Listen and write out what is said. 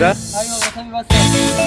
はい、わかりませ。